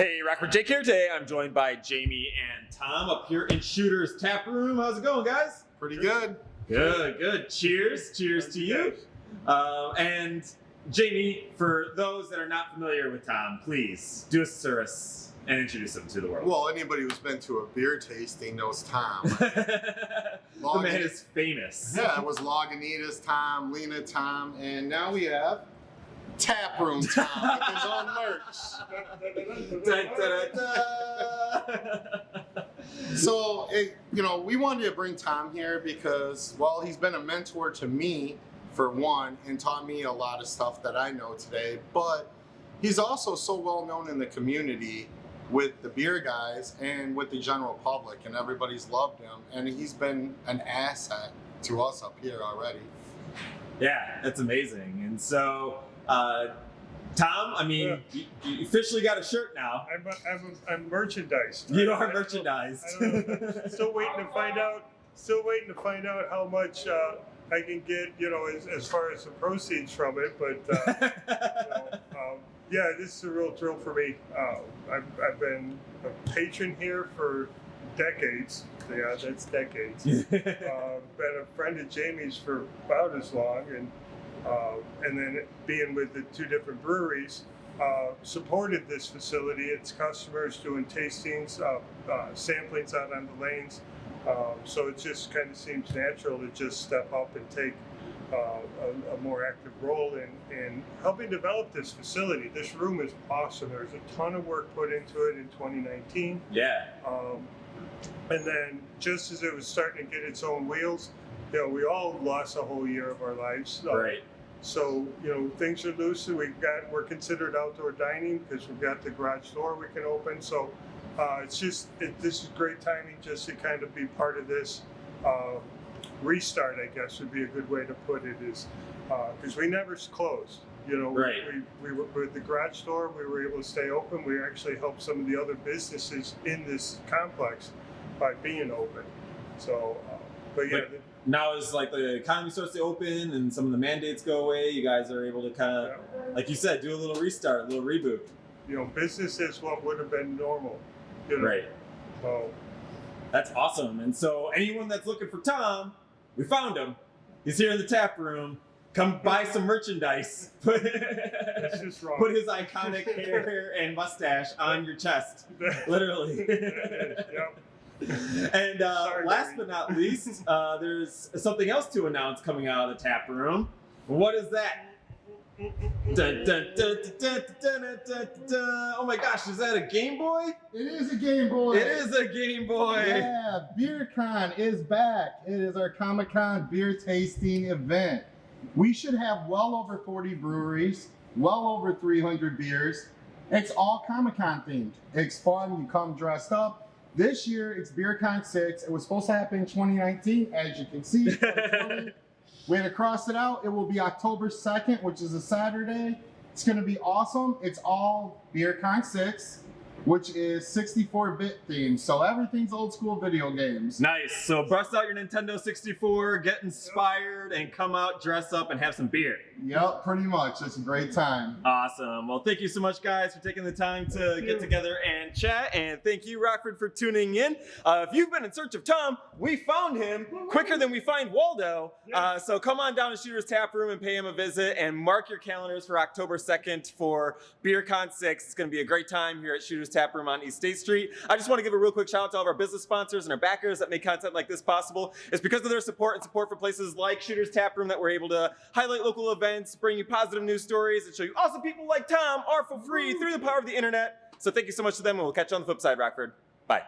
Hey, Rockford Jake here. Today I'm joined by Jamie and Tom up here in Shooter's Tap Room. How's it going, guys? Pretty good. Good, good. Cheers. Cheers to you. Uh, and Jamie, for those that are not familiar with Tom, please do us a service and introduce him to the world. Well, anybody who's been to a beer tasting knows Tom. the man is famous. yeah, it was Lagunitas Tom, Lena Tom, and now we have Tap Room Tom with his own merch. So, it, you know, we wanted to bring Tom here because, well, he's been a mentor to me, for one, and taught me a lot of stuff that I know today, but he's also so well known in the community with the beer guys and with the general public, and everybody's loved him, and he's been an asset to us up here already. Yeah, that's amazing. And so, uh, Tom, I mean, you, you officially got a shirt now. I'm, I'm, I'm merchandise. You are I merchandised. I don't know. Still waiting to find out. Still waiting to find out how much uh, I can get. You know, as, as far as the proceeds from it. But uh, you know, um, yeah, this is a real thrill for me. Uh, I've, I've been a patron here for decades. Yeah, that's decades. uh, been a friend of Jamie's for about as long, and uh, and then being with the two different breweries, uh, supported this facility, its customers doing tastings, uh, uh, samplings out on the lanes. Um, so it just kind of seems natural to just step up and take uh, a, a more active role in, in helping develop this facility. This room is awesome. There's a ton of work put into it in 2019. yeah. Um, and then just as it was starting to get its own wheels, you know, we all lost a whole year of our lives. Uh, Right. So, you know, things are loose. We've got, we're considered outdoor dining because we've got the garage door we can open. So uh, it's just, it, this is great timing just to kind of be part of this uh, restart, I guess would be a good way to put it is, because we never closed. You know, we- Right. we, we were with the garage door, we were able to stay open. We actually helped some of the other businesses in this complex by being open. So, uh, but yeah, But- Now as like the economy starts to open and some of the mandates go away, you guys are able to kind of, like you said, do a little restart, a little reboot. you know, business is what would have been normal. You know, Right. So, That's awesome. And so anyone that's looking for Tom, we found him. He's here in the tap room. Come buy some merchandise. Put, put his iconic hair and mustache on your chest. Literally. yep. and uh, last but not least, uh, there's something else to announce coming out of the tap room. What is that? Oh my gosh, is that a Game Boy? It is a Game Boy. It is a Game Boy. Yeah, BeerCon is back. It is our Comic Con beer tasting event. We should have well over 40 breweries, well over 300 beers. It's all Comic Con themed. It's fun. You come dressed up this year it's BeerCon 6. It was supposed to happen in 2019, as you can see. 2020. we had to cross it out. It will be October 2nd, which is a Saturday. It's going to be awesome. It's all BeerCon 6, which is 64-bit themed. So everything's old school video games. Nice. So bust out your Nintendo 64, get inspired, and come out, dress up, and have some beer. Yep, pretty much. It's a great time. Awesome. Well, thank you so much, guys, for taking the time to get together and chat. And thank you, Rockford, for tuning in. Uh, if you've been in search of Tom, we found him quicker than we find Waldo. Uh, so come on down to Shooter's Tap Room and pay him a visit and mark your calendars for October 2nd for BeerCon 6. It's going to be a great time here at Shooter's Tap Room on East State Street. I just want to give a real quick shout out to all of our business sponsors and our backers that make content like this possible. It's because of their support and support for places like Shooter's Tap Room that we're able to highlight local events, bring you positive news stories, and show you awesome people like Tom are for free through the power of the internet. So thank you so much to them, and we'll catch you on the flip side, Rockford. Bye.